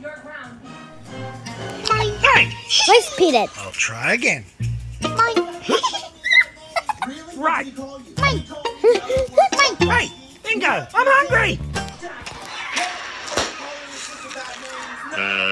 Your Let's beat it. I'll try again. Really? Right. Hey, Bingo, I'm hungry. Uh.